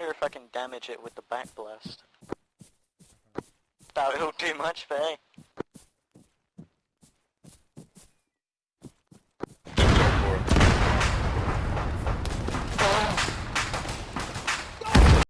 wonder if I can damage it with the back blast. That'll do much, but hey.